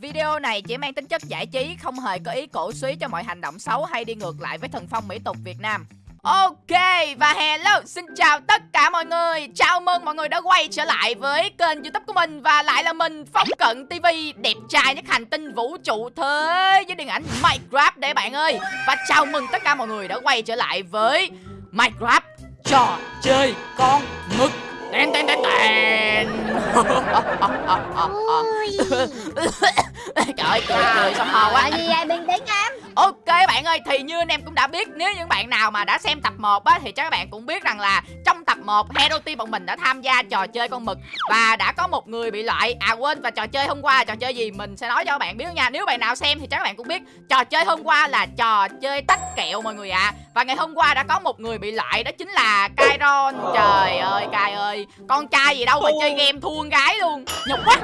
Video này chỉ mang tính chất giải trí, không hề có ý cổ suý cho mọi hành động xấu hay đi ngược lại với thần phong mỹ tục Việt Nam. Ok và hello xin chào tất cả mọi người. Chào mừng mọi người đã quay trở lại với kênh youtube của mình Và lại là mình Phong Cận TV Đẹp trai nhất hành tinh vũ trụ thế Với điện ảnh Minecraft đấy bạn ơi. Và chào mừng tất cả mọi người đã quay trở lại với Minecraft Trò chơi con mực. Tên tên tên tên. Trời ơi cười cười xong ho quá. Là gì vậy bình tĩnh em. Ok bạn ơi thì như anh em cũng đã biết Nếu những bạn nào mà đã xem tập 1 á Thì chắc các bạn cũng biết rằng là Trong tập 1 Hero Team bọn mình đã tham gia trò chơi con mực. Và đã có một người bị loại. À quên và trò chơi hôm qua trò chơi gì Mình sẽ nói cho các bạn biết nha. Nếu bạn nào xem thì chắc các bạn cũng biết Trò chơi hôm qua là trò chơi tách kẹo mọi người ạ. À. Và ngày hôm qua đã có một người bị loại Đó chính là Kairon Trời ơi Kai ơi Con trai gì đâu mà chơi game thua con gái luôn Nhục quá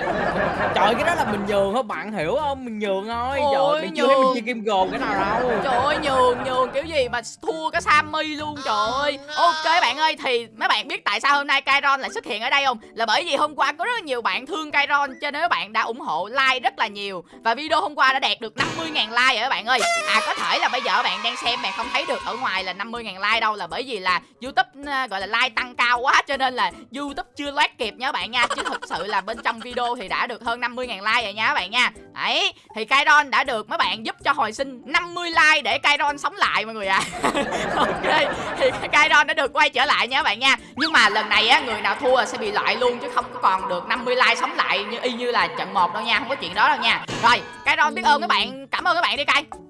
Trời cái đó là mình nhường không bạn hiểu không? Mình nhường thôi. Ôi, Trời mình chưa thấy nhường. mình chơi game gồm cái nào đâu. Trời ơi nhường nhường kiểu gì mà thua cái Sammy luôn trời ơi Ok bạn ơi thì mấy bạn biết tại sao hôm nay Kairon lại xuất hiện ở đây không Là bởi vì hôm qua có rất là nhiều bạn thương Kairon Cho nên các bạn đã ủng hộ like rất là nhiều Và video hôm qua đã đạt được 50.000 like rồi các bạn ơi À có thể là bây giờ bạn đang xem bạn không thấy được ở ngoài là 50.000 like đâu Là bởi vì là Youtube ờ, gọi là like tăng cao quá Cho nên là Youtube chưa loát kịp nha các bạn nha, Chứ thực sự là bên trong video thì đã được hơn 50.000 like rồi nha các bạn nha. Đấy, thì Kairon đã được mấy bạn giúp cho hồi sinh 50 like để Kairon sống lại mọi người ạ. Ok, thì Kairon đã được quay trở lại nha các bạn nha. Nhưng mà lần này á, người nào thua sẽ bị loại luôn, chứ không có còn được 50 like sống lại như, y như là trận 1 đâu nha, Không có chuyện đó đâu nha. Rồi, Kairon biết ơn các bạn, Cảm ơn các bạn đi Kai.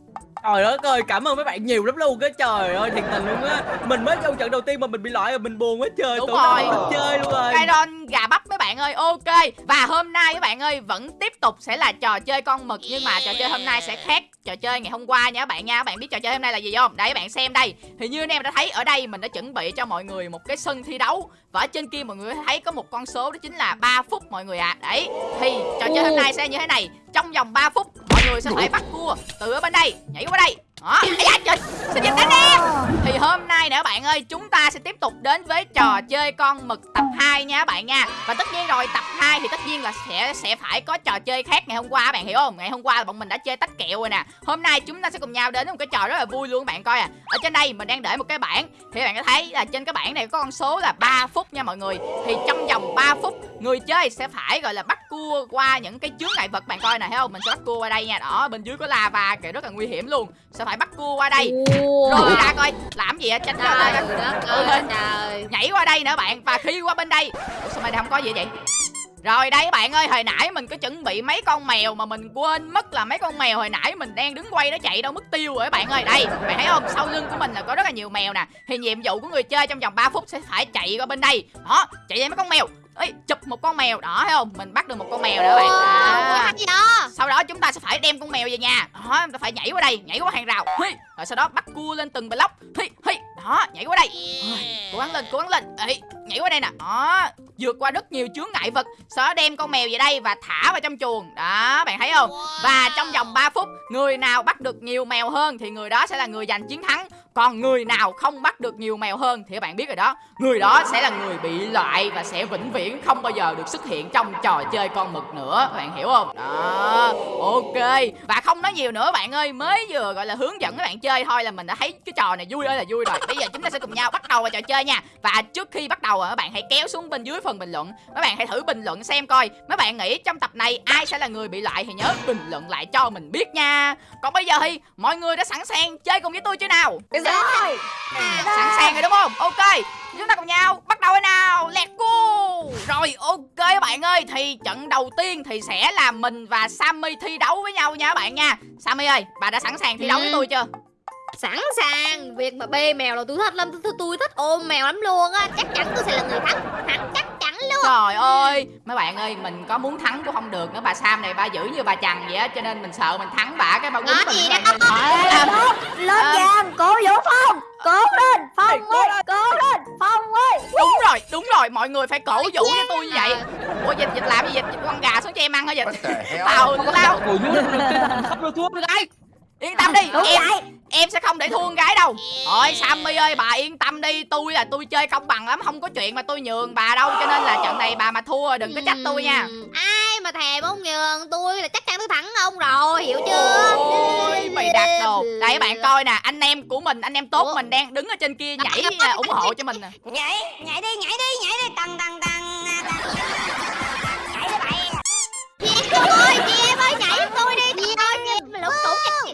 Trời đất ơi, cảm ơn mấy bạn nhiều lắm luôn á. Trời ơi, thiệt tình luôn á. Mình mới vô trận đầu tiên mà mình bị loại rồi mình buồn quá trời. Đúng đâu rồi. mình chơi luôn rồi. Kairon gà bắp mấy bạn ơi ok Và hôm nay các bạn ơi vẫn tiếp tục sẽ là trò chơi con mực Nhưng mà trò chơi hôm nay sẽ khác trò chơi ngày hôm qua nha các bạn nha Các bạn biết trò chơi hôm nay là gì không? Các bạn xem đây Thì như anh em đã thấy ở đây mình đã chuẩn bị cho mọi người một cái sân thi đấu Và ở trên kia mọi người thấy có một con số đó chính là 3 phút mọi người ạ à. Đấy thì trò chơi hôm nay sẽ như thế này Trong vòng 3 phút người sẽ phải bắt cua. Từ ở bên đây nhảy qua đây. Đó. Ây da, trời xin chào anh em thì hôm nay nè bạn ơi Chúng ta sẽ tiếp tục đến với trò chơi con mực tập 2 nha bạn nha. Và tất nhiên rồi tập 2 thì tất nhiên là sẽ sẽ phải có trò chơi khác ngày hôm qua bạn hiểu không? Ngày hôm qua là bọn mình đã chơi tách kẹo rồi nè. Hôm nay chúng ta sẽ cùng nhau đến một cái trò rất là vui luôn bạn coi à. Ở trên đây mình đang để một cái bảng. Thì bạn có thấy là trên cái bảng này có con số là 3 phút nha mọi người. Thì trong vòng 3 phút người chơi sẽ phải gọi là bắt cua qua những cái chướng ngại vật bạn coi nè thấy không? Mình sẽ bắt cua qua đây nha. Đó bên dưới có lava kìa rất là nguy hiểm luôn. Sẽ phải bắt cua qua đây. Rồi ra coi. Làm gì á tránh ra Trời coi. đất Ừ, ơi. Trời nhảy qua đây nữa bạn. Và khi qua bên đây. Ủa, sao đây không có gì vậy? Rồi đây bạn ơi, hồi nãy mình có chuẩn bị mấy con mèo mà mình quên mất là mấy con mèo hồi nãy mình đang đứng quay nó chạy đâu mất tiêu rồi bạn ơi. Đây, bạn thấy không? Sau lưng của mình là có rất là nhiều mèo nè. Thì nhiệm vụ của người chơi trong vòng 3 phút sẽ phải chạy qua bên đây. Đó, chạy lên mấy con mèo. Ê, chụp một con mèo đó thấy không? Mình bắt được một con mèo nữa bạn. Đó. đó Sau đó chúng ta sẽ phải đem con mèo về nhà. Đó, chúng ta phải nhảy qua đây, nhảy qua hàng rào. Rồi sau đó bắt cua lên từng block. Đó, nhảy qua đây. Cố gắng lên, cố gắng lên. Ê, Nhảy qua đây nè. Đó, vượt qua rất nhiều chướng ngại vật. Đó đem con mèo về đây và thả vào trong chuồng. Đó, bạn thấy không? Và trong vòng 3 phút Người nào bắt được nhiều mèo hơn Thì người đó sẽ là người giành chiến thắng còn người nào không bắt được nhiều mèo hơn thì các bạn biết rồi đó. Người đó sẽ là người bị loại và sẽ vĩnh viễn không bao giờ được xuất hiện trong trò chơi con mực nữa. Các bạn hiểu không? Đó, ok. Và không nói nhiều nữa bạn ơi. Mới vừa gọi là hướng dẫn các bạn chơi thôi là mình đã thấy cái trò này vui ơi là vui rồi. Bây giờ chúng ta sẽ cùng nhau bắt đầu vào trò chơi nha. Và trước khi bắt đầu các bạn hãy kéo xuống bên dưới phần bình luận. Các bạn hãy thử bình luận xem coi. Mấy bạn nghĩ trong tập này ai sẽ là người bị loại thì nhớ bình luận lại cho mình biết nha. Còn bây giờ thì mọi người đã sẵn sàng chơi cùng với tôi chưa nào? Rồi. Sẵn sàng rồi đúng không? Ok chúng ta cùng nhau bắt đầu thôi nào. Let's go. Rồi ok các bạn ơi thì trận đầu tiên thì sẽ là mình và sammy thi đấu với nhau nha các bạn nha. Sammy ơi bà đã sẵn sàng thi đấu với Ừ. tôi chưa Sẵn sàng Việc mà bê mèo là tôi thích lắm Tôi, tôi thích ôm mèo lắm luôn á Chắc chắn tôi sẽ là người thắng Thắng chắc chắn luôn trời ơi mấy bạn ơi mình có muốn thắng cũng không được nữa bà sam này bà giữ như bà chằn vậy á cho nên mình sợ mình thắng bà cái bà quýnh mình gì đó. À, lên À. vàng cố vũ phong cố lên phong ơi cố lên phong ơi đúng rồi đúng rồi mọi người phải cổ vũ cho tôi như vậy ủa dịch dịch làm gì dịch Dịch con gà xuống cho em ăn hả dịch vô lên, khắp rồi thua rồi gái. yên tâm đi em vậy em sẽ không để thua con gái đâu. Ôi Sammy ơi bà yên tâm đi. Tôi là tôi chơi công bằng lắm Không có chuyện mà tôi nhường bà đâu. Cho nên là trận này bà mà thua đừng có trách tôi nha. Ừm, ai mà thèm ông nhường tôi là chắc chắn tôi thắng ông rồi hiểu chưa? Ôi mày đặt đồ. Đây các bạn coi nè Anh em của mình Anh em tốt mình đang đứng ở trên kia nhảy à, ủng hộ cho mình nè. Nhảy, nhảy đi, nhảy đi, nhảy đi. Tăng, tăng, tăng Nhảy đi bạn chị em ơi chị em ơi nhảy tôi đi. Chị ơi lục tủng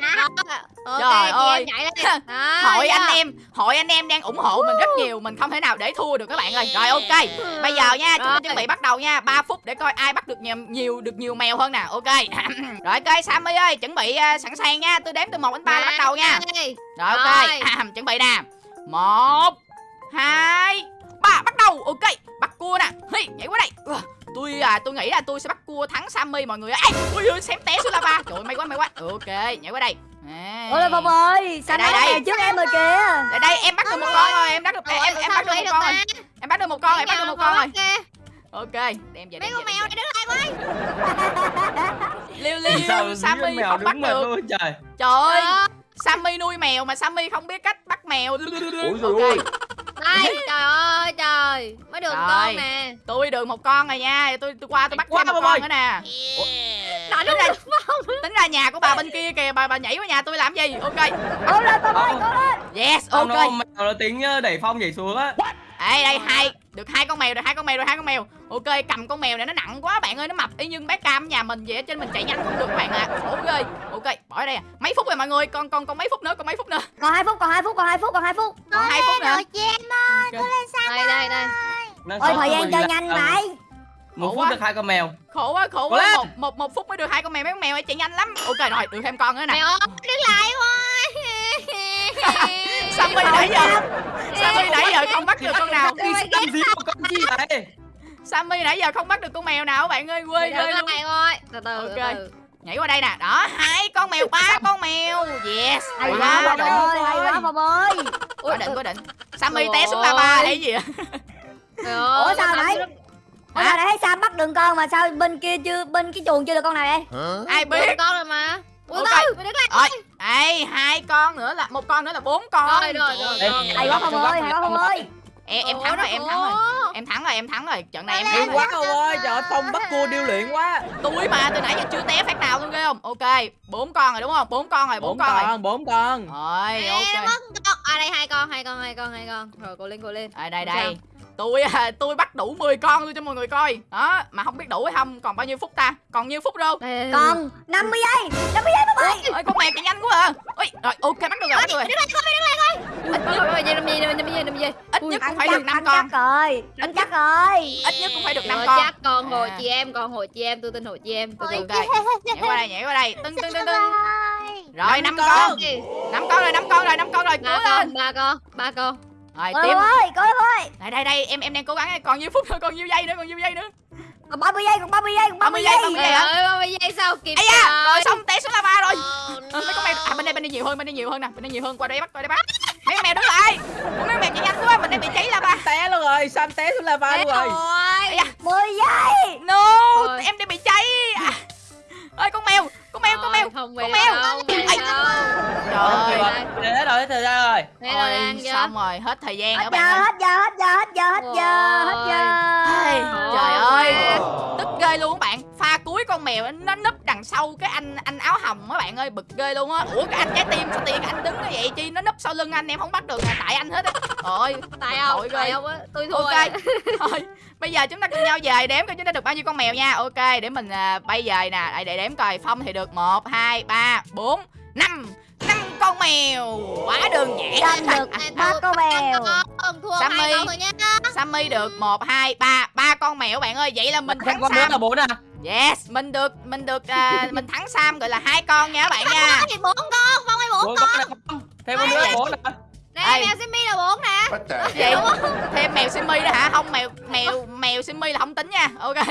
ok Trời ơi. em nhảy lên. Đó, Hội anh em Hội anh em đang ủng hộ mình rất nhiều Mình không thể nào để thua được các bạn ơi. Rồi ok. Bây giờ nha chúng ta Rồi. chuẩn bị bắt đầu nha. 3 phút để coi ai bắt được nhiều, nhiều được nhiều mèo hơn nè Ok. Rồi ok Sammy ơi chuẩn bị à, sẵn sàng nha. Tôi đếm từ 1 đến 3 là bắt đầu nha. Đây. Rồi ok. Rồi. Chuẩn bị nè một hai ba bắt đầu. Ok bắt cua nè. Hi, nhảy qua đây. Tôi à tôi nghĩ là tôi sẽ bắt cua thắng Sammy mọi người ơi. Ui ui xém té xuống lava. Trời ơi may quá may quá. Ok nhảy qua đây À. Ôi Phong ơi, sao Đây, nó đây. trước em rồi kìa? Đây đây em bắt được một con rồi Em bắt được em, em, em bắt được một con rồi. Em bắt được một con rồi em bắt được một con rồi. Ok đem về mấy con mèo này đứng lại về. Liêu Sao liêu Sammy mèo không bắt được. luôn trời. Trời ơi Đó. Sammy nuôi mèo mà Sammy không biết cách bắt mèo. Ủa Ok rồi đây trời ơi trời. Mới được Trời. con nè. Tôi được một con rồi nha. Tôi tôi qua tôi bắt thêm một Bông ơi. con nữa nè. Đã tính ra tính ra nhà của bà bên kia kìa. Bà bà nhảy qua nhà tôi làm gì? Ok. Cố lên Phong ơi, cố lên. Yes ok. nó con mèo là tiếng đẩy phong nhảy xuống á đây đây hai được hai con mèo được hai con mèo được hai con mèo. Ok cầm con mèo này nó nặng quá bạn ơi nó mập. Y như bé cam nhà mình vậy á, trên mình chạy nhanh không được bạn ạ. Khổ ghê. Ok bỏ đây à. Mấy phút rồi mọi người. Còn còn còn mấy phút nữa còn mấy phút nữa. Còn 2 phút, còn 2 phút, còn 2 phút, còn 2 phút. Còn hai phút nữa. chị em ơi Ok. đây đây đây. Năng Ôi thời gian chơi nhanh vậy. Một Khổ phút quá. được hai con mèo. Khổ quá khổ quá. lên. một, một một phút mới được hai con mèo mấy con mèo ấy chạy nhanh lắm. Ok rồi được thêm con nữa nè. Mèo đứng lại thôi Sammy nãy giờ? Sammy nãy giờ không bắt được con nào? Đi làm gì một con gì vậy? Sammy nãy giờ không bắt được con mèo nào bạn ơi? Quê đứng ghê luôn. lại thôi từ từ Ok. từ nhảy qua đây nè. Đó hai con mèo ba con mèo. Yes. Hay Quá Phong đỉnh. ơi, hay quá Phong ơi. Có đỉnh có đỉnh. Sammy té xuống ơi. lava hay gì vậy? Trời Ủa ơi, sao Thắng Ủa sao thấy Sam bắt đường con mà sao bên kia chưa, bên cái chuồng chưa được con nào vậy? Ai Được biết? con rồi mà Ui Ok. đâu mày đứng lại rồi. đây hai con nữa là một con nữa là bốn con. Rồi, rồi, rồi. Hay quá Phong ơi, hay quá Phong ơi em em Ủa, thắng rồi nó em thắng rồi. Em thắng rồi em thắng rồi. Trận này em thắng quá ông ơi Trời ơi Phong bắt cua điêu luyện quá. Tôi mà từ nãy giờ chưa té phát nào luôn ghê không? Ok bốn con rồi đúng không? Bốn con rồi bốn con rồi. con bốn con. Rồi Em ok. mất con. À đây hai con hai con hai con hai con. Rồi cô lên cô lên À, đây đây. Tôi à, tôi bắt đủ 10 con luôn cho mọi người coi. Đó mà không biết đủ hay không còn bao nhiêu phút ta? Còn nhiêu phút đâu? Đây, đây, đây. Còn 50 giây 50 giây Phong ơi ơi con mèo chạy nhanh quá à. Rồi ok bắt được rồi bắt được rồi. Ôi, ôi, ôi, ít nhất cũng phải được năm con chắc rồi Ăn chắc rồi. ít nhất cũng phải được năm Rồi, con. chắc con hồi À. chị em con hồi chị em tôi tin hồi chị em từ từ. ok nhảy qua đây nhảy qua đây. Tưng tưng tưng tưng. rồi năm con. năm con rồi năm con rồi năm con rồi cố ba lên. con ba con ba con rồi Phong ơi, Phong ơi đây đây đây em em đang cố gắng còn nhiêu phút nữa còn nhiêu giây nữa còn nhiêu giây nữa. Còn 30 giây, còn 30 giây, còn 30 30 giây, giây. 30 trời giây ơi ba mươi giây sao kịp ây da rồi xong té xuống lava rồi. Ờ, mấy con mèo à bên đây bên đây nhiều hơn bên đây nhiều hơn nè. Bên đây nhiều hơn qua đây bắt qua đây bắt. Mấy con mèo đứng lại Ủa, mấy con mèo chạy nhanh quá mình đang bị cháy lava. Té luôn rồi Sam té xuống lava luôn rồi? Ây da, 10 giây. No Rồi. em đang bị cháy. À. ơi con mèo con mèo con mèo không con mèo. trời ơi. Hết rồi hết thời gian rồi. Thế rồi Ôi, xong rồi hết thời gian Hết giờ, bạn ơi. hết giờ, hết giờ, hết giờ, hết giờ, hết giờ. Trời ơi. Tức ghê luôn các bạn. Pha cuối con mèo nó núp đằng sau cái anh anh áo hồng các bạn ơi. Bực ghê luôn á. Ủa cái anh trái tim sao tiền anh đứng như vậy chi? Nó núp sau lưng anh em không bắt được là tại anh hết á. Ôi tại ghê. tại không á? Tôi thua ok. rồi. thôi bây giờ chúng ta cùng nhau về đếm coi chúng ta được bao nhiêu con mèo nha. Ok để mình à, bay về nè. Để, để đếm coi phong thì được một hai ba bốn năm. Năm con mèo. Quá đơn giản Sam được ba con mèo. Sammy. Sammy được một hai ba. Ba con mèo bạn ơi vậy là mình thắng con Sam. là bốn à? Yes mình được mình được à, mình thắng Sam gọi là hai con nha các bạn nha. Thì bốn con phong ơi bốn con Thêm con nữa là bốn nè. Đây. mèo Simmy là bốn nè. What mèo simi nữa hả? Không mèo mèo mèo simi là không tính nha. Ok.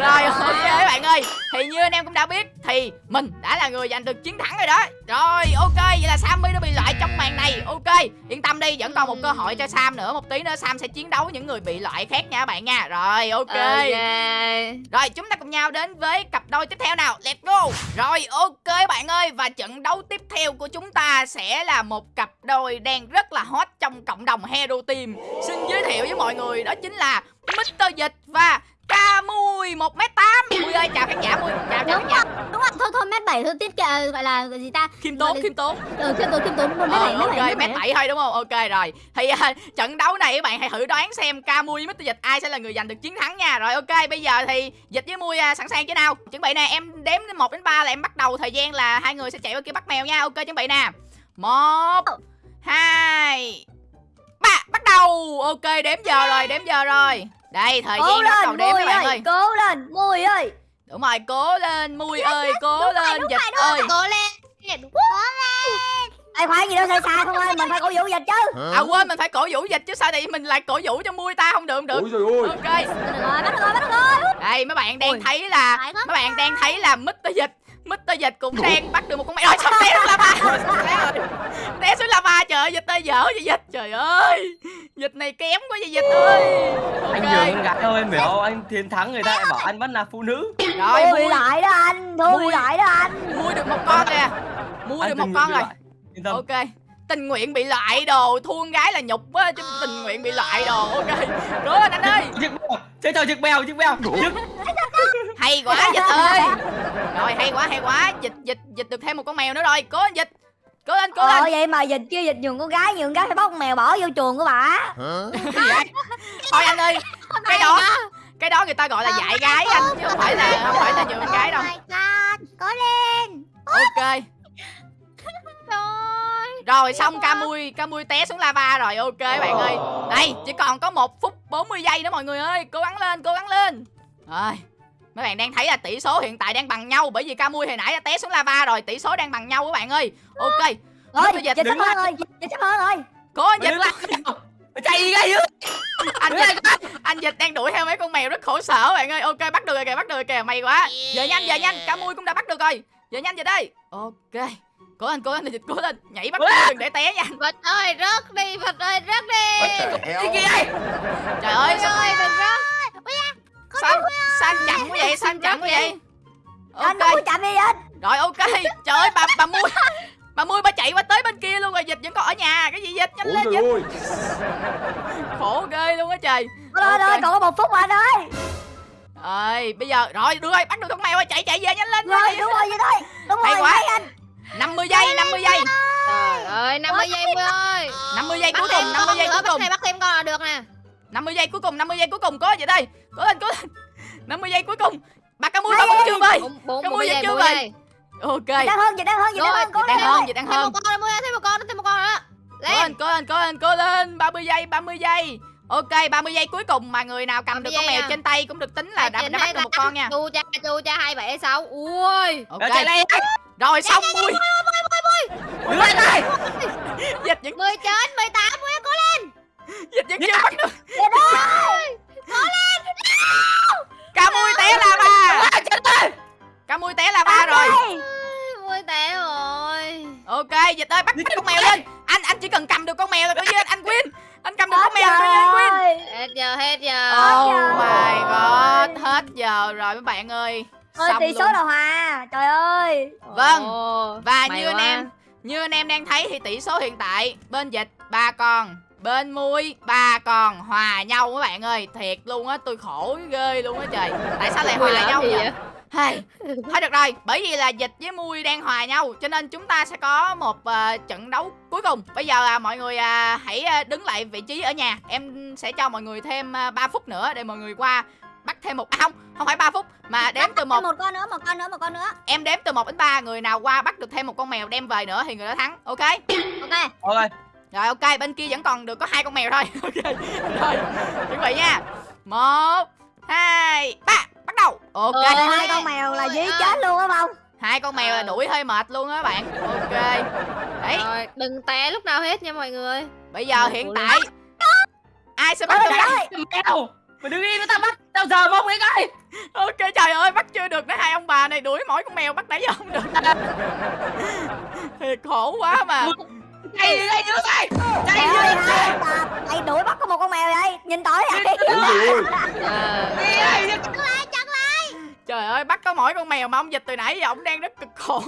Rồi ok bạn ơi. Thì như anh em cũng đã biết thì mình đã là người giành được chiến thắng rồi đó. Rồi ok. Vậy là sammy đã bị loại trong màn này. Ok yên tâm đi. Vẫn còn một cơ hội cho sam nữa. Một tí nữa sam sẽ chiến đấu những người bị loại khác nha các bạn nha. Rồi ok. Rồi chúng ta cùng nhau đến với cặp đôi tiếp theo nào. Let's go. Rồi ok bạn ơi. Và trận đấu tiếp theo của chúng ta Sẽ là một cặp đôi đang rất là hot Trong cộng đồng Hero Team Xin giới thiệu với mọi người Đó chính là Mr. Dịch và Ca Mui 1m8 Mui ơi chào khán giả Mui Chào chào khán đúng giả. đúng rồi thôi thôi mét bảy thôi tiết uh, gọi là gì ta? Khiêm tốn khiêm tốn. Ừ khiêm tốn khiêm tốn. Mét Ờ, bảy mét ok mét bảy thôi đúng không? Ok rồi. Thì à, trận đấu này các bạn hãy thử đoán xem ca mui với Mr. dịch ai sẽ là người giành được chiến thắng nha. Rồi ok bây giờ thì dịch với mui à, sẵn sàng chưa nào? Chuẩn bị nè em đếm đến một đến ba là em bắt đầu thời gian là hai người sẽ chạy qua kia bắt mèo nha. Ok chuẩn bị nè. Một hai ba bắt đầu. Ok đếm giờ rồi đếm giờ rồi. Đây thời cố gian bắt đầu lên đếm các bạn ơi cố lên mui ơi. Đúng rồi cố lên mui ơi cố lên dịch ơi. Cố lên Ê khoan gì đâu sai sai không ơi mình phải cổ vũ dịch chứ. À quên mình phải cổ vũ dịch chứ sao thì mình lại cổ vũ cho mui ta không được không được. Ôi trời ơi. ok. Được rồi bắt được rồi bắt được rồi. Đây mấy bạn đang Ôi. thấy là mấy bạn đang thấy là Mr. Dịch Mr. Dịch cũng đang bắt được một con mèo. Rồi sao té xuống lava? Té xuống lava trời ơi dịch ơi dở vậy dịch? Trời ơi dịch này kém quá vậy dịch ơi. Anh ok. nhường gái thôi em hiểu không? Anh thiên thắng người ta lại bảo anh vẫn là phụ nữ. rồi mua lại đó anh Thui Mui. lại đó anh. Mua được một con kìa mua được một con rồi. ok. Tình nguyện bị loại đồ thua gái là nhục quá chứ tình nguyện bị loại đồ. Ok. Cố lên anh ơi chơi trò chiếc bèo, chiếc bèo. Chiếc hay quá dịch ơi. Rồi hay quá hay quá. Dịch dịch dịch được thêm một con mèo nữa rồi. Cố lên dịch. Cố lên cố lên. Ờ vậy mà dịch kia dịch nhường con gái nhường gái phải bắt con mèo bỏ vô chuồng của bà. Gì vậy? thôi anh ơi cái đó cái đó người ta gọi là dạy gái anh chứ không phải là không phải là nhường gái đâu. Cố lên. Ok rồi xong ca mui ca mui té xuống lava rồi ok bạn ơi. Đây chỉ còn có một phút 40 giây nữa mọi người ơi cố gắng lên cố gắng lên. Rồi mấy bạn đang thấy là tỷ số hiện tại đang bằng nhau bởi vì ca mui hồi nãy đã té xuống lava rồi tỷ số đang bằng nhau các bạn ơi. Ok Rồi dịch. Dịch, sắp hơn rồi dịch sắp hơn rồi. Cố anh dịch lại. Chạy đi ngay chứ. anh dịch anh dịch đang đuổi theo mấy con mèo rất khổ sở bạn ơi. Ok bắt được rồi kìa bắt được rồi kìa may quá. Giờ nhanh giờ nhanh ca mui cũng đã bắt được rồi. Giờ nhanh giờ đây. Ok cố lên cố lên dịch cố lên. Nhảy bắt đừng để té nha. Vật ơi rớt đi Vật ơi rớt đi. Đi hell? kia. trời ơi sao ơi đừng rớt xanh xanh chậm quá vậy? Xanh chậm quá vậy? Anh ok. đừng có chạm đi dịch rồi ok. Trời ơi bà bà mui bà mui bà chạy qua tới bên kia luôn rồi dịch vẫn còn ở nhà. Cái gì dịch? Nhanh lên dịch. ơi. khổ ghê luôn á trời. Thôi thôi thôi Ok. còn có một phút mà anh ơi. Rồi bây giờ rồi được rồi bắt được con mèo rồi chạy chạy về nhanh lên Rồi đúng rồi vậy thôi. Đúng Hay rồi quá. anh 50 giây 50 giây. Trời ơi 50 giây Mui ơi. 50 giây cuối thêm cùng con 50 giây cuối cùng thêm bắt thêm con là được nè. 50 giây cuối cùng 50 giây cuối cùng có vậy đây. Cố lên cố lên. 50 giây cuối cùng. Bà ca mui bà vẫn chưa về? Mui giây, vẫn chưa về. ok. Đang hơn dịch đang hơn dịch đang hơn đang hơn dịch đang Thêm hơn một con nữa Mui ơi thêm một con nữa thêm một con nữa. Cố lên. cố lên cố lên cố lên. 30 giây 30 giây. Ok 30 giây cuối cùng mà người nào cầm được 30 con mèo nha. trên tay cũng được tính là đã, đã bắt được một con nha. Chu cha chu cha hai bảy sáu. Ui. Ok. Rồi, chạy lên. Rồi xong mui Đứng lại đây. dịch mười chín mười tám mui ơi, cố lên. Dịch vẫn chưa bắt được dịch ơi. Ca mui té lava ca mui té lava rồi. mui té rồi. Ok dịch ơi bắt bắt con mèo lên. Anh anh chỉ cần cầm được con mèo là coi như anh win. Anh cầm được con mèo là coi như anh win. Hết giờ hết giờ. Oh my god, hết giờ rồi mấy bạn ơi. Ôi tỷ số là hòa trời ơi Vâng. Và may như anh quá. em, như anh em đang thấy thì tỷ số hiện tại bên dịch ba con, bên mui ba con hòa nhau các bạn ơi. Thiệt luôn á, tôi khổ ghê luôn á trời. Tại sao lại hòa làm nhau vậy? vậy? Hay. Thôi được rồi, bởi vì là dịch với mui đang hòa nhau cho nên chúng ta sẽ có một ờ, trận đấu cuối cùng. Bây giờ à, mọi người à, hãy à, đứng lại vị trí ở nhà. Em sẽ cho mọi người thêm à, 3 phút nữa để mọi người qua bắt thêm một à, không, không phải 3 phút mà đếm từ một. một con nữa một con nữa một con nữa. Em đếm từ 1 đến 3 người nào qua bắt được thêm một con mèo đem về nữa thì người đó thắng ok? Ok. Ok. rồi ok bên kia vẫn còn được có hai con mèo thôi. Ok. Rồi chuẩn bị nha. Một hai ba bắt đầu. Ok. Ờ, hai con mèo là dí chết luôn á không hai con mèo là Ờ. đuổi hơi mệt luôn á bạn. Ok. Đấy. Rồi, đừng té lúc nào hết nha mọi người. bây giờ hiện tại ai sẽ bắt được mèo? mày đứng yên với tao bắt tao giờ mong cái coi. Ok trời ơi bắt chưa được đấy hai ông bà này đuổi mỗi con mèo bắt nãy giờ không được. Thiệt khổ quá mà. Chạy đi đây nữa mày chạy Trời đi ơi, đây bà, Mày đuổi bắt có một con mèo vậy? Nhìn tới vậy. Ờ. đi đây trời ơi bắt có mỗi con mèo mà ông dịch từ nãy giờ ông đang rất cực khổ.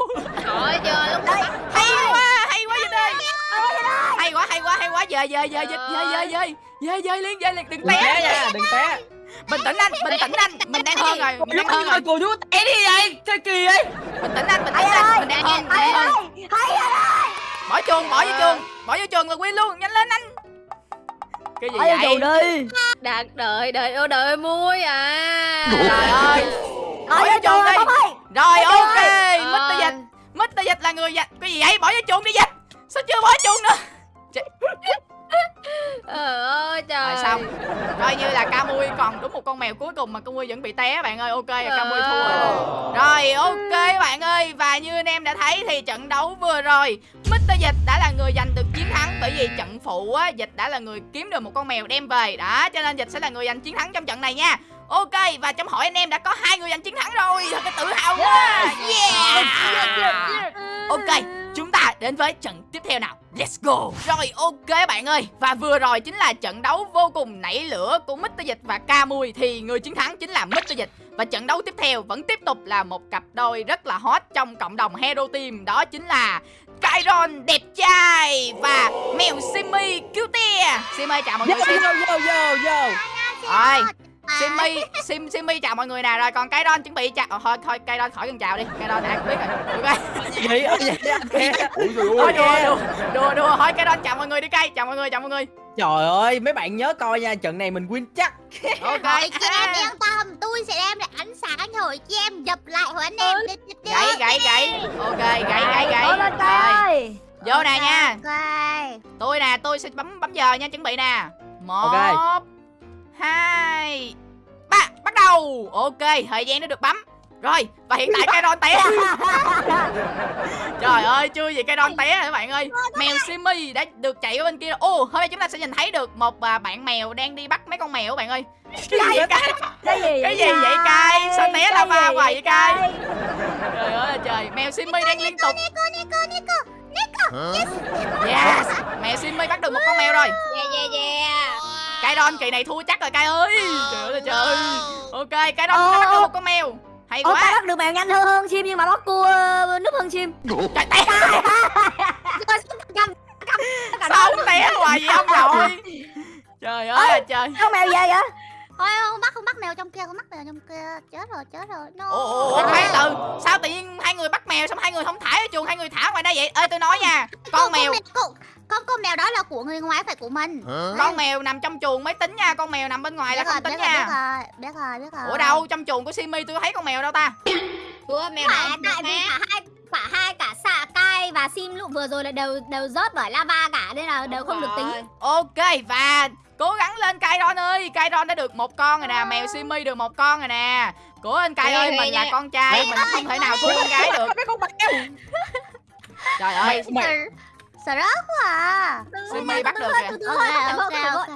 Trời giờ lúc Đây, hay quá hay quá dịch ơi. Hay quá hay quá hay quá. Dời dời dời dịch dời dời dời dời dời liên dời liền đừng té. Té nha đừng té bình tĩnh anh bình tĩnh anh. Mình đang hơn rồi. Mình đang hơn rồi. cô chú té đi vậy chơi kỳ vậy. Bình tĩnh anh bình tĩnh anh. mình đang hơn đang hơn. Bỏ chuông bỏ vô chuông bỏ vô chuông là win luôn. Nhanh lên anh. Cái gì vậy? chuồng đi Đạt đợi đợi ô đợi muối à. trời ơi. Ở Bỏ vô chuồng chuồng đi. rồi ok. Ơi. Mr. Dịch Mr. Dịch là người dịch cái gì vậy? Bỏ vô chuông đi dịch sao chưa bỏ chuông nữa Ờ ơi trời. rồi xong. Coi như là Camui còn đúng một con mèo cuối cùng mà Camui vẫn bị té bạn ơi. Ok Camui thua Ờ. rồi ok bạn ơi. Và như anh em đã thấy thì trận đấu vừa rồi Mr. Dịch đã là người giành được chiến thắng bởi vì trận phụ á Dịch đã là người kiếm được một con mèo đem về. Đó cho nên Dịch sẽ là người giành chiến thắng trong trận này nha. Ok và trong hỏi anh em đã có hai người giành chiến thắng rồi. Thật là tự hào quá. Yeah. Ok, chúng ta đến với trận tiếp theo nào. Let's go. Rồi ok bạn ơi. Và vừa rồi chính là trận đấu vô cùng nảy lửa của Mr. Dịch và Camui Thì người chiến thắng chính là Mr. Dịch. Và trận đấu tiếp theo vẫn tiếp tục là một cặp đôi rất là hot trong cộng đồng Hero Team. Đó chính là Kyron đẹp trai và mèo Simmy cute Simmy chào mọi người. Vô vô vô vô Rồi Simmy Sim Simmy chào mọi người nè. Rồi còn Kyron chuẩn bị chào Ờ, Thôi thôi Kyron khỏi cần chào đi. Kyron ai cũng biết rồi. Ok gì vậy anh Thôi ơi đùa đùa đùa đùa thôi cái đó chào mọi người đi cây chào mọi người chào mọi người. Trời ơi mấy bạn nhớ coi nha. Trận này mình win chắc. Ok. Rồi chị em yên tâm. Tôi sẽ đem lại ánh sáng hồi chị em. Dập lại hồi anh em. Đi, đi, đi. gãy gãy gãy. Ok gãy gãy gãy. Lên rồi. coi vô nè nha. Ok tôi nè tôi sẽ bấm bấm giờ nha chuẩn bị nè. Một Ok. Hai. Ba bắt đầu. Ok thời gian đã được bấm. Rồi và hiện tại cái đòn té. Trời ơi chưa gì cái đòn té các bạn ơi? Mèo simi đã được chạy ở bên kia ô hôm nay chúng ta sẽ nhìn thấy được một à, bạn mèo đang đi bắt mấy con mèo các bạn ơi. Cái gì vậy cay Cái gì Cái gì vậy, Cai? Sao té Cái lava gì hoài vậy, Cai? Cai? trời ơi là trời. Mèo simi đang liên tục. Nico Nico Nico yes. Mèo simi bắt được một con mèo rồi. Yeah yeah yeah. Cái đòn kỳ này thua chắc rồi cay ơi. Trời ơi là trời ok cái đòn Ờ, đã bắt được ờ. một con mèo. Hay ta quá. bắt được mèo nhanh hơn hơn chim nhưng mà bắt cua ờ, núp hơn chim. Trời té. Sao ông té hoài vậy ông nội? Trời ơi là trời. Con mèo về vậy? Thôi không bắt không bắt mèo trong kia Không bắt mèo trong kia. Chết rồi chết rồi. No. ủa ủa khoan từ. Sao tự nhiên hai người bắt mèo xong hai người không thả ở chuồng hai người thả ngoài đây vậy? Ơi tôi nói nha. Con mèo con, con, mèo đó là của người ngoài phải của mình. Con mèo nằm trong chuồng mới tính nha con mèo nằm bên ngoài là biết không rồi, tính biết rồi, nha. biết rồi, biết rồi, biết rồi. ủa đâu trong chuồng của simi tôi thấy con mèo đâu ta? Của mèo Phải, tại vì cả hai cả hai cả xạ cai và sim lúc vừa rồi là đều đều rớt bởi lava cả nên là đều không được tính. Ok và cố gắng lên Kairon ơi. Kairon đã được một con rồi nè Mèo Simi được một con rồi nè. Của anh Kai ơi mình là con trai Mình không thể nào thua con gái được. Trời ơi. mày Sợ rớt quá à. Simi bắt được kìa Ok ok ok.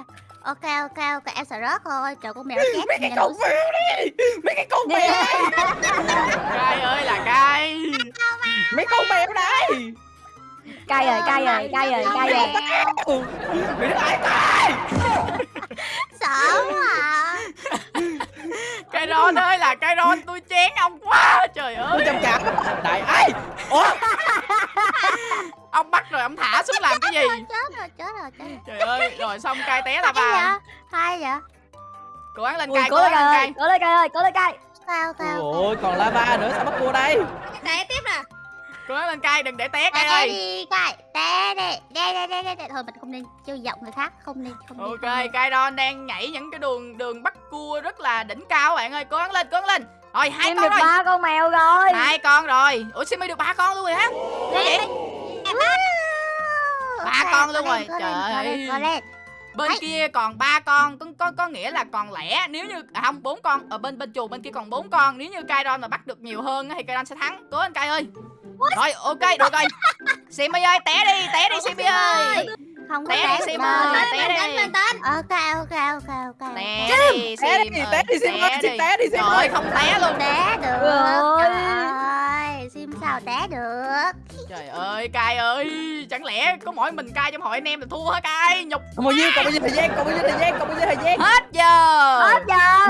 Ok ok ok em sợ rớt thôi. Trời con mèo nó chết. mấy cái con mèo đi mấy cái con mèo Kai ơi là Kai mấy con mèo đây Cay rồi cay rồi cay rồi cay rồi mày nói ai cay Sợ quá à. Kairon ơi là Kairon tôi chén ông quá Trời ơi tôi chăm chạm đại ai ủa Ông bắt rồi ông thả xuống làm cái gì Chết rồi chết rồi chết rồi. Trời ơi rồi xong Kai té là Hay vào vậy? Cố gắng lên Kai cố lên cay cố lên cay ơi cố lên cay Sao sao? ôi còn lava nữa sao bắt cua đây. Cố lên Kai đừng để té Té ơi đi cay. Té đi. Đê đê đê đê. Thôi mình không nên chơi giọng người khác. Không nên không Ok, nên. Kairon đang nhảy những cái đường đường bắt cua rất là đỉnh cao các bạn ơi, cố gắng lên, cố gắng lên. Rồi hai Em con được rồi. ba con mèo rồi Hai con rồi. Ủa Simi được ba con luôn rồi hả? Vậy? Ba con luôn rồi. Trời ơi. bên Ấy. kia còn ba con có, có có nghĩa là còn lẻ nếu như à không bốn con ở bên bên chuồng bên kia còn bốn con nếu như Kairon mà bắt được nhiều hơn á thì Kairon sẽ thắng cố lên Kai ơi rồi ok được rồi. Simi ơi té đi té đi Simi ơi. Không có Té đi, được Sim đâu. ơi. Té đi. tên, tên. Ok ok ok ok. Té đi té Sim đi ơi, té đi Sim ơi té đi Sim trời ơi. không té luôn. Té được. Rồi. Trời ơi. Sim sao té được? Trời ơi Kai ơi. Chẳng lẽ có mỗi mình Kai trong hội anh em là thua hả Kai? Nhục còn bao nhiêu còn bao nhiêu thời gian còn bao nhiêu thời gian còn bao nhiêu thời gian? Hết giờ. Hết giờ.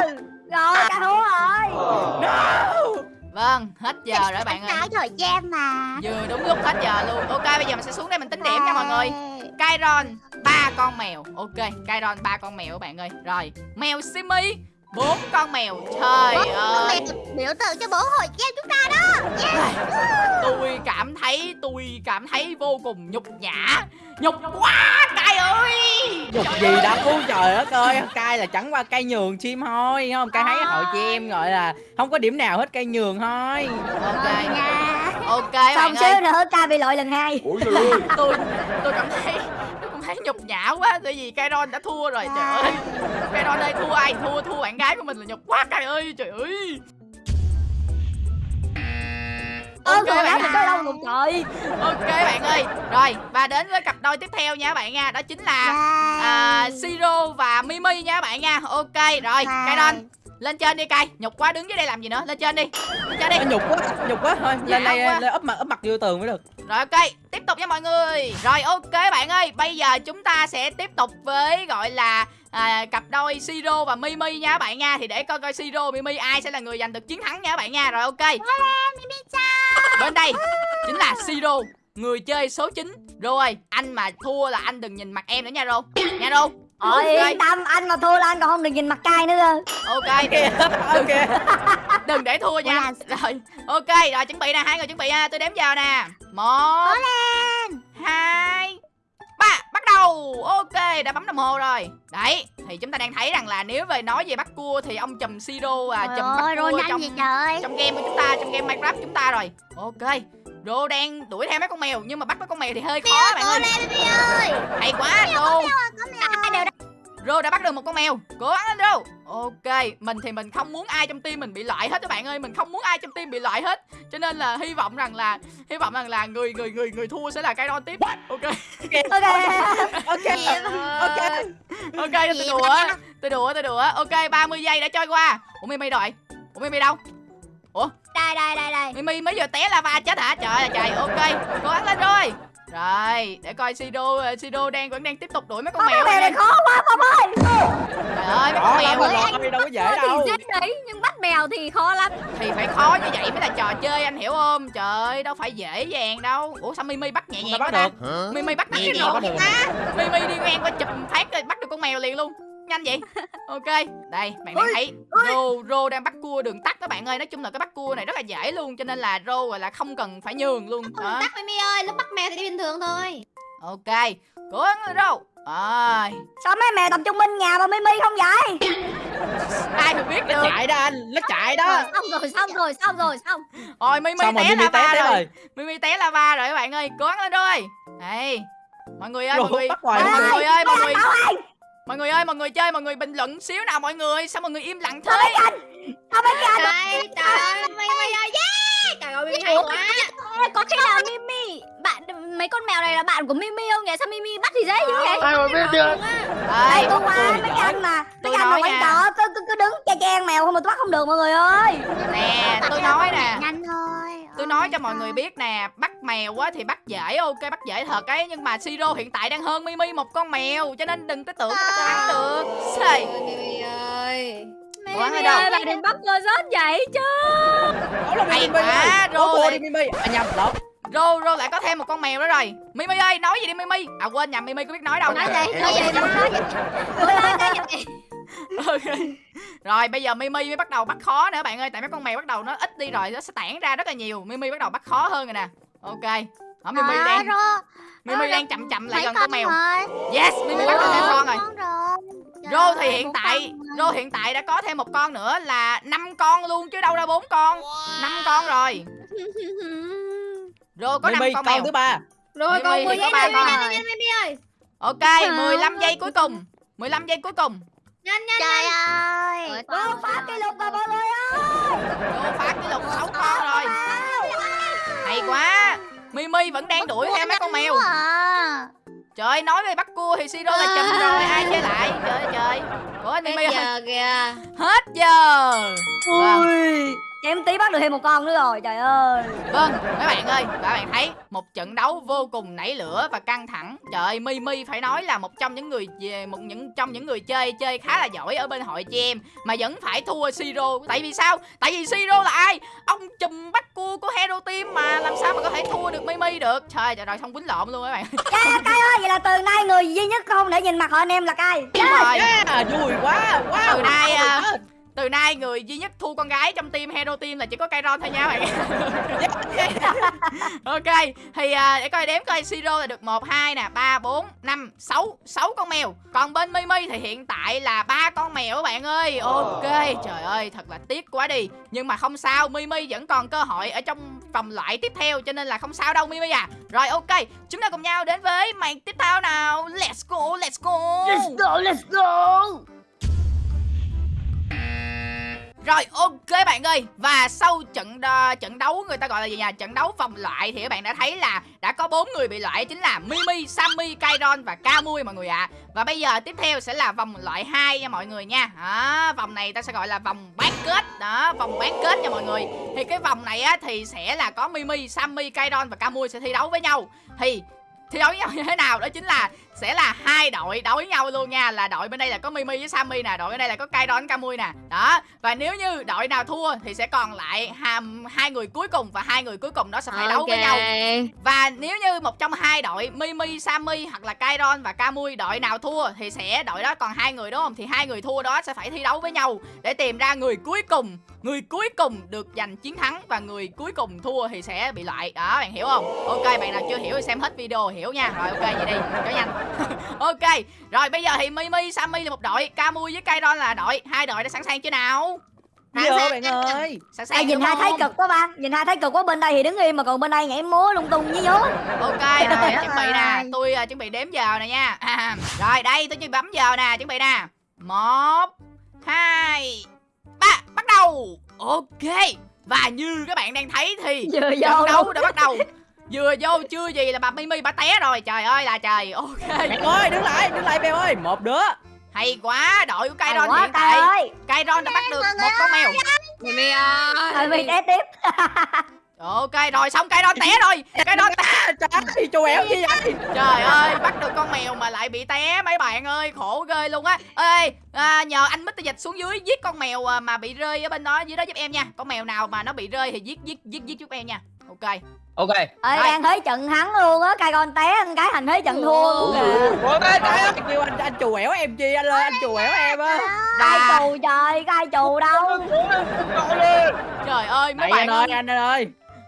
Rồi ca thua rồi vâng hết giờ rồi bạn ơi. Nói thời gian mà. Vừa đúng lúc hết giờ luôn. Ok bây giờ mình sẽ xuống đây mình tính điểm nha mọi người. Kairon ba con mèo. Ok Kairon ba con mèo các bạn ơi. Rồi mèo Simi bốn con mèo trời ơi. Biểu tượng cho bố hội game chúng ta đó. Tôi cảm thấy tôi cảm thấy vô cùng nhục nhã. Nhục quá Kai ơi. Dục gì đâu trời đất ơi. Cay là chẳng qua cay nhường chim thôi không? Cay thấy hội chị em gọi là Không có điểm nào hết cay nhường thôi. Ok. Nha ok bạn Xong xíu nữa ca bị lội lần hai. Tôi tôi cảm thấy thấy nhục nhã quá tại vì Kairon đã thua rồi trời ơi. Kairon ơi thua ai? Thua thua bạn gái của mình là nhục quá Kai ơi trời ơi Ơ Ok rồi bạn có đâu một trời. Ok bạn ơi. Rồi và đến với cặp đôi tiếp theo nha bạn nha Đó chính là à, Siro và Mimi nha bạn nha. Ok rồi Kairon lên trên đi Kai Nhục quá đứng dưới đây làm gì nữa? Lên trên đi. Lên trên đi. Nhục quá nhục quá. Thôi Dạ lên đây lên ấp mặt ấp mặt vô tường mới được. Rồi ok, tiếp tục nha mọi người. Rồi ok bạn ơi, bây giờ chúng ta sẽ tiếp tục với gọi là à, cặp đôi Siro và Mimi nha các bạn nha. Thì để coi coi Siro Mimi ai sẽ là người giành được chiến thắng nha các bạn nha. Rồi ok. Bên đây chính là Siro Người chơi số 9 Rô ơi, anh mà thua là anh đừng nhìn mặt em nữa nha Rô Nha Rô Ôi Ok. yên tâm anh mà thua là anh còn không được nhìn mặt cay nữa cơ. Ok, ok đừng để thua nha. Rồi, ok, rồi chuẩn bị nè, hai người chuẩn bị nha Tôi đếm giờ nè. Một hai ba bắt đầu. Ok đã bấm đồng hồ rồi. Đấy thì chúng ta đang thấy rằng là nếu về nói về bắt cua thì ông chùm siro và chùm bắt cua trong trong game của chúng ta trong game minecraft chúng ta rồi. Ok Rô đang đuổi theo mấy con mèo nhưng mà bắt mấy con mèo thì hơi khó bạn ơi. Ơi. Hay quá Rô Ai đều Rô đã bắt được một con mèo. Cố gắng lên Rô. Ok Mình thì mình không muốn ai trong team mình bị loại hết các bạn ơi. Mình không muốn ai trong team bị loại hết. Cho nên là hy vọng rằng là Hy vọng rằng là người người người người thua sẽ là cái đón tiếp Ok. Ok. Ok. Ok. Ok. Tôi đùa. Tôi đùa tôi đùa. Ok 30 giây đã trôi qua. Ủa Mimi rồi Ủa Mimi đâu? Đây đây đây đây. Mimi mới vừa té lava chết hả? Trời ơi trời. Ok. Cố gắng lên rồi Rồi để coi Sido Sido đang vẫn đang tiếp tục đuổi mấy con Con mèo mèo này khó quá Phong ơi. Trời ơi mấy con mèo này rồi đâu có dễ Thì đâu. dễ đấy nhưng bắt mèo thì khó lắm. Thì phải khó như vậy mới là trò chơi anh hiểu không? Trời ơi đâu phải dễ dàng đâu. Ủa sao mimi bắt nhẹ nhàng quá bắt ta? được. Mimi bắt nhẹ nhàng ta? Mimi đi ngang qua chụp phát rồi bắt được con mèo liền luôn nhanh vậy? Ok đây bạn đang thấy rô rô đang bắt cua đường tắt các bạn ơi. Nói chung là cái bắt cua này rất là dễ luôn cho nên là rô gọi là không cần phải nhường luôn. Đó. tắt Mimi ơi Lúc bắt mèo thì đi bình thường thôi. Ok cố gắng lên rô. Rồi. Sao mấy mèo tập trung bên nhà mà Mimi không vậy ai mà biết nó được chạy đó anh nó chạy đó. Xong rồi xong rồi xong rồi xong. Rồi mimi xong rồi té lava té rồi. rồi. Mimi té lava rồi các bạn ơi cố gắng lên rồi đây mọi người ơi mọi người. mọi người ơi mọi người. ơi mọi người ơi mọi người chơi mọi người bình luận xíu nào mọi người sao mọi người im lặng thế mấy cái Trời trời ơi Mimi ơi Yeah Trời ơi Mimi hay quá. có khi nào Mimi. Bạn mấy con mèo này là bạn của Mimi không nhỉ? Sao Mimi bắt thì dễ dữ vậy? ai mà biết được đây qua Ôi, mấy anh mà Tôi mấy anh mà nha. trò cứ, cứ, cứ đứng che che mèo không mà tôi bắt không được mọi người ơi. Nè tôi nói nè. nhanh thôi. Tôi nói cho mọi người biết nè bắt mèo á thì bắt dễ ok bắt dễ thật ấy nhưng mà siro hiện tại đang hơn mimi một con mèo cho nên đừng có tưởng thắng được. Xì. Lên đâu? bạn đừng bắt tôi rớt vậy chứ. Đó là Hay Mimi quá, rồi. Mimi à nhầm lộn. Rô rô lại có thêm một con mèo nữa rồi. Mimi ơi nói gì đi mimi? À quên nhầm mimi có biết nói đâu. Nói gì nói gì nói gì. Rồi bây giờ Mimi mới bắt đầu bắt khó nữa bạn ơi. Tại mấy con mèo bắt đầu nó ít đi rồi Nó sẽ tản ra rất là nhiều. Mimi bắt đầu bắt khó hơn rồi nè. Ok. Đó, Mimi Trời đang ơi, Mimi Rô, đang chậm chậm lại gần con mèo. rồi? Yes Mimi bắt được thêm con rồi. Rồi. Rô thì hiện tại Rô hiện tại đã có thêm một con nữa là năm con luôn chứ đâu ra bốn con. Năm con rồi. Rô có năm con con mèo. thứ ba. Rồi còn thì 10 có giây ba nữa con. ơi Ok 15 giây cuối cùng. 15 giây cuối cùng. Nhanh nhanh Trời nhanh. ơi. Vô phá kỷ lục rồi mọi người ơi. Vô phá kỷ lục 6 con rồi. Hay quá Mimi vẫn đang đuổi theo mấy con mèo. À. Trời ơi, nói về bắt cua thì Siro là chùm rồi Ai chơi lại? Trời ơi trời. Ủa anh Mimi giờ kìa. Hết giờ. Ui. Em tí bắt được thêm một con nữa rồi. Trời ơi. Vâng, mấy bạn ơi, các bạn thấy một trận đấu vô cùng nảy lửa và căng thẳng. Trời ơi, Mimi phải nói là một trong những người về một những trong những người chơi chơi khá là giỏi ở bên hội chị em mà vẫn phải thua Siro. Tại vì sao? Tại vì Siro là ai? Ông chùm bắt cua của Hero Team mà làm sao mà có thể thua được Mimi được? Trời trời rồi xong quýnh lộn luôn các bạn. Cay cay ơi, vậy là từ nay người duy nhất không để nhìn mặt họ anh em là cay. Đúng rồi. Yeah, vui quá wow Từ nay à, từ nay người duy nhất thua con gái trong team Hero Team là chỉ có Kairon thôi nha bạn. ok, thì à, để coi đếm coi Siro là được 1 2 nè, 3 4 5 6 6 con mèo. Còn bên Mimi thì hiện tại là ba con mèo các bạn ơi. Ok, trời ơi thật là tiếc quá đi. Nhưng mà không sao, Mimi vẫn còn cơ hội ở trong vòng loại tiếp theo cho nên là không sao đâu Mimi à. Rồi ok, chúng ta cùng nhau đến với màn tiếp theo nào. Let's go, let's go. Let's go, let's go. Rồi ok bạn ơi. Và sau trận đo, trận đấu người ta gọi là gì nhỉ? Trận đấu vòng loại thì các bạn đã thấy là Đã có bốn người bị loại chính là Mimi, Sammy, Kairon và Kamui mọi người ạ. Và bây giờ tiếp theo sẽ là vòng loại 2 nha mọi người nha. Đó, Vòng này ta sẽ gọi là vòng bán kết. Đó vòng bán kết nha mọi người. Thì cái vòng này á thì sẽ là có Mimi, Sammy, Kairon và Kamui sẽ thi đấu với nhau. Thì thi đấu với nhau như thế nào đó chính là sẽ là hai đội đấu với nhau luôn nha là đội bên đây là có Mimi với Sammy nè đội bên đây là có Kairon Kamui nè đó và nếu như đội nào thua thì sẽ còn lại hai, hai người cuối cùng và hai người cuối cùng đó sẽ phải đấu với nhau và nếu như một trong hai đội Mimi, Sammy hoặc là Kairon và Kamui đội nào thua thì sẽ đội đó còn hai người đúng không? Thì hai người thua đó sẽ phải thi đấu với nhau để tìm ra người cuối cùng. Người cuối cùng được giành chiến thắng và người cuối cùng thua thì sẽ bị loại. Đó bạn hiểu không? Ok bạn nào chưa hiểu thì xem hết video hiểu nha. Rồi ok vậy đi, cho nhanh. ok. Rồi bây giờ thì Mimi, Sammy là một đội, Kamui với Kairon là đội. Hai đội đã sẵn sàng chưa nào? Vô bạn ơi. Sẵn sàng Ê, nhìn hai thấy cực quá ba. Nhìn hai thấy cực quá bên đây thì đứng im mà còn bên đây nhảy múa lung tung với nhố Ok rồi chuẩn bị nè. Tôi uh, chuẩn bị đếm giờ nè nha. À, Rồi đây tôi chuẩn bị bấm giờ nè. Chuẩn bị nè. Một hai ba. Bắt đầu. Ok. Và như các bạn đang thấy thì Vừa Trận đấu đã bắt đầu Vừa vô chưa gì là bà Mimi bà té rồi Trời ơi là trời Ok bạn ơi đứng lại đứng lại bèo ơi một đứa Hay quá Đội của Kairon hiện tại Kairon đã bắt được một con mèo Mimi ơi. Mình té tiếp Ok rồi xong Kairon té rồi Kairon té trời ơi chú éo gì vậy Trời ơi, bắt được con mèo mà lại bị té mấy bạn ơi, khổ ghê luôn á. Ê, à, nhờ anh Mr. Dịch xuống dưới giết con mèo à, mà bị rơi ở bên đó dưới đó giúp em nha. Con mèo nào mà nó bị rơi thì giết giết giết giết giúp em nha. Ok. Ok. Ơi đang thấy trận thắng luôn á Cay con té anh cái thành thấy trận thua luôn kìa. Ôi trời ơi Anh kêu anh anh chù ẻo em chi anh ơi anh chù ẻo em á. Và chù trời Cay chù đâu. Trời ơi mấy bạn anh ơi. ơi, anh ơi.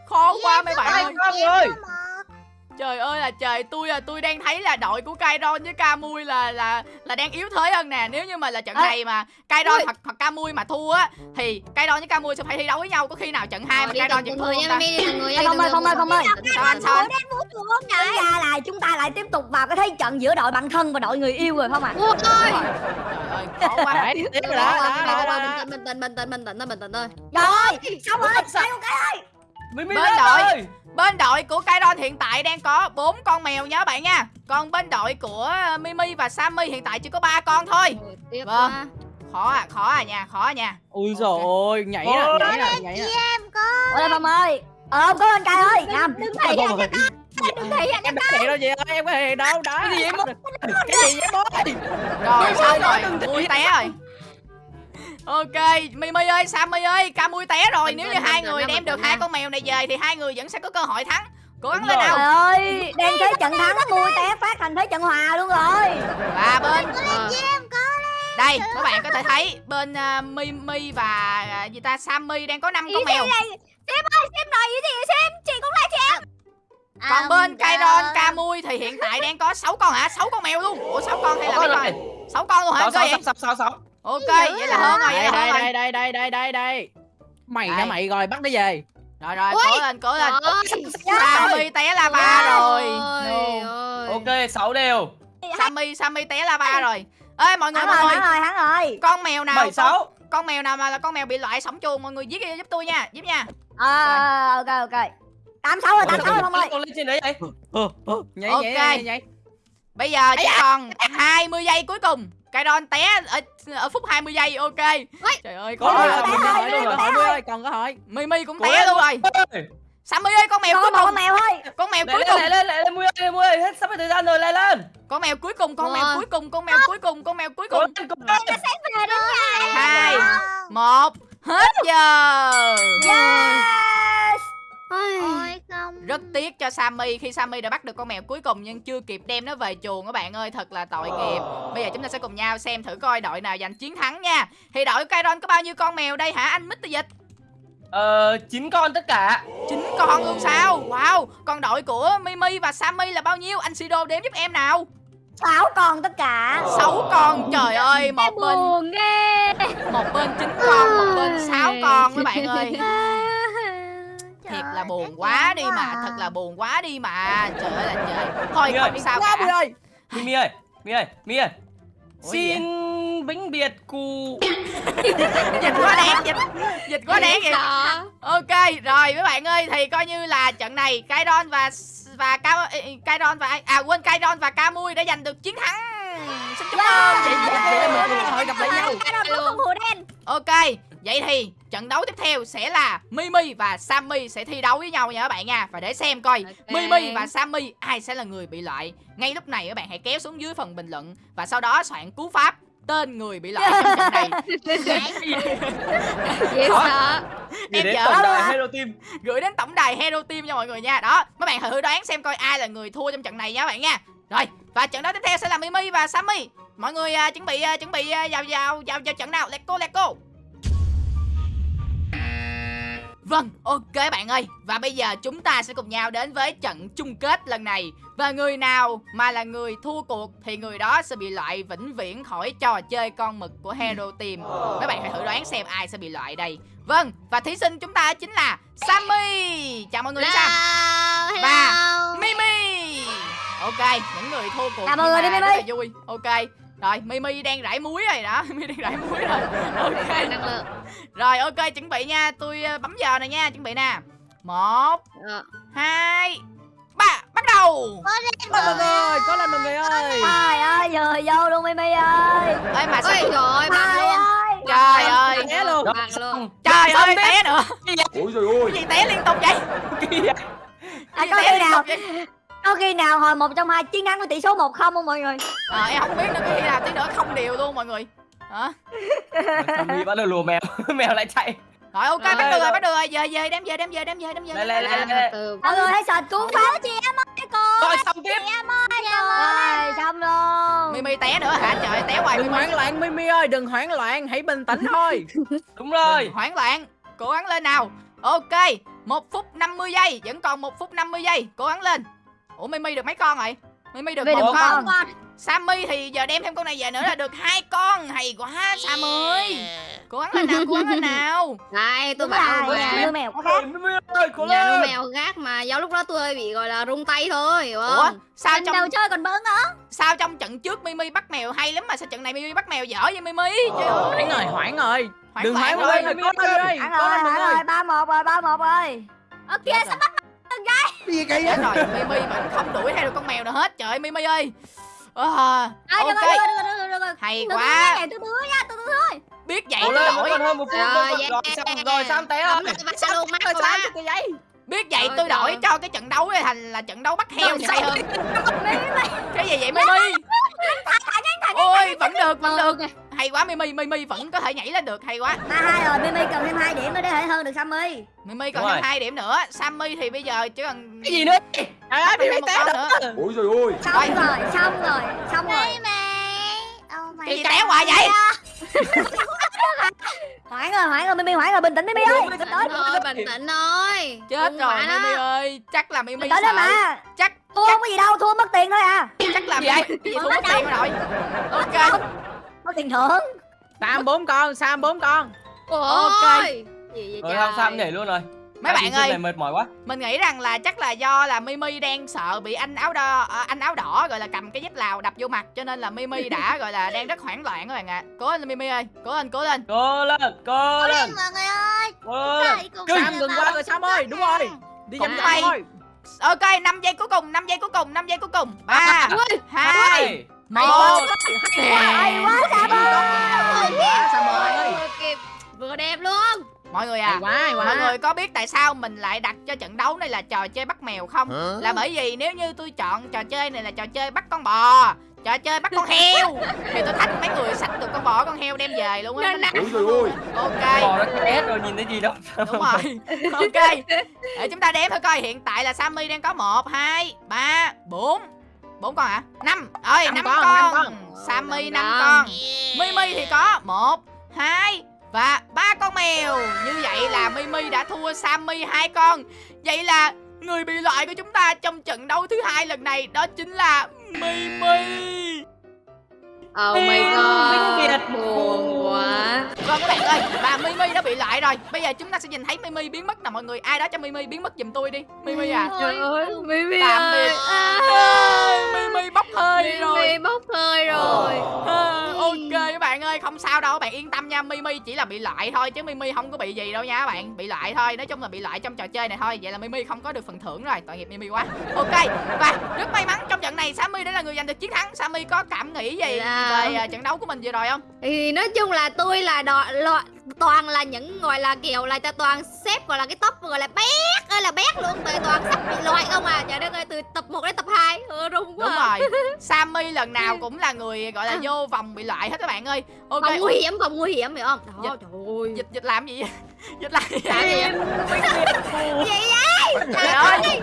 Khó quá mấy bạn ơi. Ơi Trời ơi là trời, tôi là tôi đang thấy là đội của Kairon với Kamui là là là đang yếu thế hơn nè. Nếu như mà là trận Ê. này mà Kairon hoặc hoặc Kamui mà thua á thì Kairon với Kamui sẽ phải thi đấu với nhau. Có khi nào trận hai mà Đi Kairon vẫn thua người không nha ta? Không ơi, không ơi, không ơi. Sao anh sao? Tính ra là chúng ta lại tiếp tục vào cái thế trận giữa đội bạn thân và đội người yêu rồi không ạ Ôi ơi. Trời ơi, khó quá. Đấy, tiếp rồi đó đó đó đó Bình tĩnh, bình tĩnh, bình tĩnh, bình tĩnh thôi. Rồi xong rồi con cái Mimi Bên lên đội. Bên đội của Kairon hiện tại đang có bốn con mèo nha các bạn nha. Còn bên đội của Mimi và Sammy hiện tại chỉ có ba con thôi. Ôi, Tiếp Vâng. quá. Khó à, khó à nha, khó à nha. ui rồi ôi nhảy nè nhảy nè nhảy nè. Ôi đây Phong ơi. Ờ có anh Cay ơi. Nam. đứng này Ôi, Đừng thị anh em có hẹn đâu gì ơi em có hẹn đâu đó. Cái gì em cái gì em ơi. Rồi xong rồi, Mui té rồi. Ok, Mimi ơi, Sammy ơi, Kamui té rồi. Nếu như hai người đem được hai con mèo này về thì hai người vẫn sẽ có cơ hội thắng. Cố gắng lên rồi. nào. Trời ơi Đang thế trận thắng mui té phát thành thế trận hòa luôn rồi Và bên Ờ. đây, các bạn có thể thấy bên uh, Mimi và uh, gì ta Sammy đang có 5 con mèo. Xem ơi xem nói gì thì xem Chị cũng là chị em Còn bên Kairon, Kamui thì hiện tại đang có 6 con hả? 6 con mèo luôn. Ủa 6 con hay là mấy rồi con? 6 con luôn hả? sáu Cơ sáu vậy? sáu sáu sáu Ok, vậy là hơn rồi, đây rồi. đây đây đây đây đây đây mày Đây. nha mày rồi bắt nó về Rồi rồi, cố lên, cố lên. Sammy té lava rồi. ơi, No. ơi. ok sáu đều Sammy, Sammy té lava rồi. ê mọi người Hắn mọi rồi, người hắn rồi, hắn rồi. con mèo nào bảy sáu con mèo nào mà là con mèo bị loại sống chuồng mọi người giết giúp tôi nha giúp nha Ờ, ok, ok. Tám sáu rồi, tám sáu rồi Phong ơi. con lên trên đấy vậy Ờ, ờ, nhảy Ok. nhảy nhảy nhảy bây giờ chỉ còn 20 giây cuối cùng. Cái đòn té ở, ở phút 20 giây ok. Trời ơi có có té cơ rồi, hội té cơ rồi, hội ơi còn cơ mimi cũng té luôn rồi. sammy ơi con mèo Còn cuối cùng. con mèo thôi. con mèo cuối cùng. lên lên lên lên mui ơi lên mui ơi. Hết sắp hết thời gian rồi lên lên. Con mèo cuối cùng con mèo cuối cùng con mèo cuối cùng con mèo cuối cùng. Lên Về hai một hết giờ. Yes. Ôi. Không. Rất tiếc cho Sammy. Khi Sammy đã bắt được con mèo cuối cùng nhưng chưa kịp đem nó về chuồng các bạn ơi thật là tội nghiệp. Bây giờ chúng ta sẽ cùng nhau xem thử coi đội nào giành chiến thắng nha. Thì đội Kairon có bao nhiêu con mèo đây hả anh Mr. Dịch? Ờ chín con tất cả. Chín con luôn sao? Wow còn đội của Mimi và Sammy là bao nhiêu? Anh Sido đếm giúp em nào. Sáu con tất cả. sáu con trời ơi một bên một bên chín con một bên sáu con các bạn ơi thiệt là buồn quá đi mà thật là buồn quá đi mà. Trời ơi là trời. Thôi Trời ơi. không sao quá Mươi cả ơi. Mi mi ơi mi ơi mi ơi. Ủa gì xin vĩnh biệt cụ dịch quá đáng dịch dịch quá đáng vậy. sợ. Ok rồi mấy bạn ơi thì coi như là trận này Kairon và và Ca Kairon và ai- à quên Kairon và Camui đã giành được chiến thắng. Xin chúc mừng. Vậy vậy là mình có cơ hội gặp lại nhau. Không hùa đen. ok vậy thì trận đấu tiếp theo sẽ là Mimi và Sammy sẽ thi đấu với nhau nha các bạn nha. Và để xem coi Ok. Mimi và Sammy ai sẽ là người bị loại. Ngay lúc này các bạn hãy kéo xuống dưới phần bình luận và sau đó soạn cú pháp tên người bị loại trong trận này. Dễ sợ. Gửi Em đến tổng đài Hero Team. Gửi đến tổng đài Hero Team cho mọi người nha. Đó mấy bạn thử đoán xem coi ai là người thua trong trận này nha các bạn nha. Rồi và trận đấu tiếp theo sẽ là Mimi và Sammy. Mọi người à, chuẩn bị à, chuẩn bị à, vào vào vào vào trận nào? Let's go let's go Vâng, ok bạn ơi. Và bây giờ chúng ta sẽ cùng nhau đến với trận chung kết lần này. Và người nào mà là người thua cuộc Thì người đó sẽ bị loại vĩnh viễn khỏi trò chơi con mực của Hero Team. Các bạn hãy thử đoán xem ai sẽ bị loại đây. Vâng, và thí sinh chúng ta chính là Sammy. Chào mọi người Sam Và. Mimi. Ok, những người thua cuộc Chào mọi người đi, Mimi. rất là vui. Ok, rồi Mimi đang rải muối rồi đó. Mimi đang rải muối rồi. Ok. Năng lượng rồi ok chuẩn bị nha. Tôi ờ, bấm giờ này nha. Chuẩn bị nè. Một Ờ. Hai Ba Bắt đầu. Có lần rồi. có lần rồi người ơi. Trời ơi, vừa vô luôn Mimi ơi. Ê mà sao ôi trời bằng Trời luôn. Ơi. Trời ơi. té luôn. Trời ơi té nữa. rồi Cái gì té liên tục vậy? Kìa À, Cái gì có té khi nào? vậy có khi nào hồi một trong hai chiến thắng với tỷ số một không không mọi người? Ờ em không biết nữa Cái khi nào tí nữa không đều luôn mọi người. Hả? Sammy bắt đầu lùa mèo mèo lại chạy. Rồi ok bắt được rồi bắt được rồi Về về đem về đem về đem về đem về. lên. Từ từ Mọi người hãy sợ cứu phá chị em ơi cô. rồi xong tiếp. Rồi, xong luôn. Mimi té nữa hả? Trời té hoài đừng hoảng loạn Mimi ơi đừng hoảng loạn hãy bình tĩnh thôi. Đúng rồi. Hoảng loạn Cố gắng lên nào. Ok một phút 50 giây Vẫn còn một phút 50 giây Cố gắng lên Ủa Mimi được mấy con rồi? Mimi được một con. con. Sammy thì giờ đem thêm con này về nữa là được hai con. Hay quá Sam ơi cố gắng lên nào cố gắng lên nào? Đây tôi bảo nhà nuôi mèo có khác. Rồi, Mimi ơi cố nhà nuôi mèo gác mà do lúc đó tôi hơi bị gọi là rung tay thôi hiểu ủa không? sao Lần trong đầu chơi còn bướng nữa. sao trong trận trước Mimi bắt mèo hay lắm mà sao trận này Mimi bắt mèo dở vậy Mimi? Trời ơi. Hoảng rồi hoảng rồi. Đừng hoảng rồi có Hẳn có rồi, ba một rồi, ba một rồi. Ok, Chết sắp rồi. gì kỳ chết rồi Mimi vẫn không đuổi theo được con mèo nào hết. Trời ơi Mimi ơi. À, được ok. được được được hay quá. từ từ nha, từ thôi. biết vậy tôi đổi. Rồi, yeah. rồi xong té rồi Bắt luôn mắt rồi sao cái vậy biết vậy tôi đổi cho cái trận đấu này thành là trận đấu bắt heo sao? hơn. cái gì vậy Mimi? ôi vẫn được vẫn được. Ok. Hay quá Mimi Mimi vẫn có thể nhảy lên được hay quá Ba hai rồi, Mimi cần thêm hai điểm nữa để thể hơn được Sammy. Mimi còn Đúng thêm hai điểm nữa Sammy thì bây giờ chỉ cần cái gì nữa trời ơi Mimi một té nữa ôi rồi ôi Xong rồi, xong rồi, xong rồi. cái gì té hoài vậy Hoảng rồi, hoảng rồi, Mimi hoảng rồi, bình tĩnh Mimi ơi. Bình tĩnh. thôi bình tĩnh thôi chết Đừng rồi. Mimi ơi chắc là Mimi sợ mà. chắc Thua không có gì đâu, thua mất tiền thôi à. chắc là? Mimi cái gì thua mất tiền rồi ok Mất tiền thưởng. Sam bốn con Sam bốn con. Ôi. Gì vậy rồi trời không Sam nhảy luôn rồi. Mấy bạn ơi này mệt mỏi quá. mình nghĩ rằng là chắc là do là mimi đang sợ bị anh áo đỏ à, anh áo đỏ gọi là cầm cái dép lào đập vô mặt cho nên là mimi đã gọi là đang rất hoảng loạn các bạn ạ. Cố lên mimi ơi cố lên cố lên. Cố lên cố lên mọi người ơi. Cố lên. Sam ngừng qua rồi Sam ơi đúng rồi. Đi vòng thôi. Ok 5 giây cuối cùng 5 giây cuối cùng 5 giây cuối cùng. Ba hai hai một hay quá Sam ơi Sam ơi Vừa kịp vừa đẹp luôn. Mọi người hay à quá hay quá. mọi người có biết tại sao mình lại đặt cho trận đấu này là trò chơi bắt mèo không? Là bởi vì nếu như tôi chọn trò chơi này là trò chơi bắt con bò trò chơi bắt con heo. thì tôi thách mấy người sạch được con bò con heo đem về luôn á. Ui dồi ôi. ok. Bò nó chết rồi nhìn thấy gì đâu đúng rồi. Ok. Để chúng ta đếm thử coi hiện tại là sammy đang có một hai ba bốn bốn con hả? Năm. Ơi Năm con, con, con. sammy năm con. mimi thì có một hai và ba con mèo. Như vậy là mimi đã thua sammy hai con. Vậy là người bị loại của chúng ta trong trận đấu thứ hai lần này đó chính là mimi. Oh my god. Biệt. Buồn quá. Vâng các bạn ơi, và Mimi đã bị loại rồi. Bây giờ chúng ta sẽ nhìn thấy Mimi biến mất nè mọi người. Ai đó cho Mimi biến mất giùm tôi đi. Mimi à. Trời ơi Mimi Tạm biệt. À, à, Mimi hơi rồi. Mimi bốc hơi rồi. À, Ok các bạn ơi, không sao đâu các bạn yên tâm nha. Mimi chỉ là bị loại thôi chứ Mimi không có bị gì đâu nha các bạn. Bị loại thôi, nói chung là bị loại trong trò chơi này thôi. Vậy là Mimi không có được phần thưởng rồi, tội nghiệp Mimi quá. Ok, và rất may mắn trong trận này Sammy đã là người giành được chiến thắng. Sammy có cảm nghĩ gì Dạ. về à, trận đấu của mình vừa rồi không? Thì nói chung là tôi là đọ, lo, toàn là những gọi là kiểu là toàn xếp gọi là cái top gọi là bét ơi là bét luôn. Tại toàn sắp bị loại không à. Trời đất ơi từ tập 1 đến tập 2 ừ, Rung quá. Đúng à. rồi. Sammy lần nào cũng là người gọi là vô vòng bị loại hết các bạn ơi. Ok. Vòng nguy hiểm vòng nguy hiểm hiểu không? Đó, Dịch- trời ơi. Dịch dịch làm gì vậy? Dịch làm gì vậy? Trời ơi.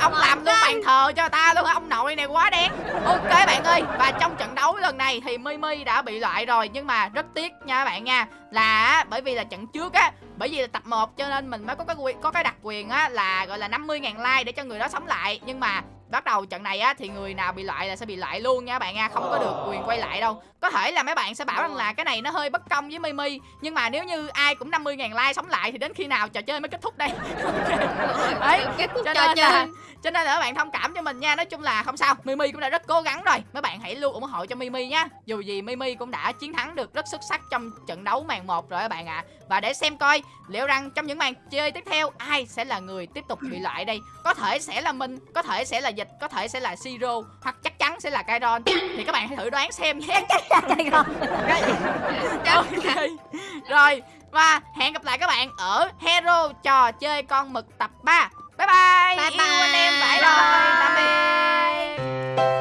Ông làm luôn bàn thờ cho ta luôn? Ông nội này quá đen Ok bạn ơi. Và trong trận đấu lần này thì Mimi đã bị loại rồi. Nhưng mà rất tiếc nha bạn nha. Là bởi vì là trận trước á bởi vì là tập 1 cho nên mình mới có cái quyền có cái đặc quyền á là gọi là 50.000 like để cho người đó sống lại. Nhưng mà bắt đầu trận này á thì người nào bị loại là sẽ bị loại luôn nha các bạn nha không có được quyền quay lại đâu. Có thể là mấy bạn sẽ bảo rằng là cái này nó hơi bất công với Mimi nhưng mà nếu như ai cũng 50.000 like sống lại thì đến khi nào trò chơi mới kết thúc đây? Đấy, Kết thúc cho trò nên là chơi. cho nên là các bạn thông cảm cho mình nha nói chung là không sao Mimi cũng đã rất cố gắng rồi. Mấy bạn hãy luôn ủng hộ cho Mimi nhá. Dù gì Mimi cũng đã chiến thắng được rất xuất sắc trong trận đấu màn 1 rồi các bạn ạ. Và để xem coi liệu rằng trong những màn chơi tiếp theo ai sẽ là người tiếp tục bị loại đây? Có thể sẽ là mình có thể sẽ là dịch có thể sẽ là siro hoặc chắc chắn sẽ là Kairon thì các bạn hãy thử đoán xem nhé. Chắc chắn là Kairon ok. Rồi và hẹn gặp lại các bạn ở Hero trò chơi con mực tập 3 Bye bye, bye Yêu anh em phải rồi Tạm biệt.